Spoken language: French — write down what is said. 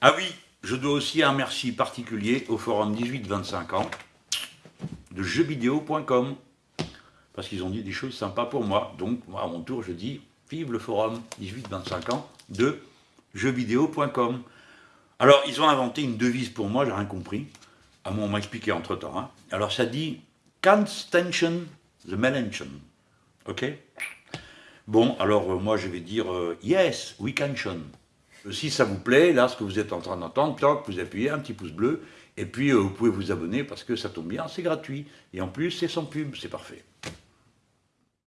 Ah oui, je dois aussi un merci particulier au forum 18-25 ans de jeuxvideo.com parce qu'ils ont dit des choses sympas pour moi. Donc, moi, à mon tour, je dis vive le forum 18-25 ans de jeuxvideo.com. Alors, ils ont inventé une devise pour moi, j'ai rien compris. À moi, on m'a expliqué entre-temps. Hein. Alors, ça dit « Can't tension the melanchon ». Ok? Bon, alors, euh, moi, je vais dire euh, Yes, we can shun ». Si ça vous plaît, là, ce que vous êtes en train d'entendre, vous appuyez un petit pouce bleu, et puis euh, vous pouvez vous abonner parce que ça tombe bien, c'est gratuit. Et en plus, c'est sans pub, c'est parfait.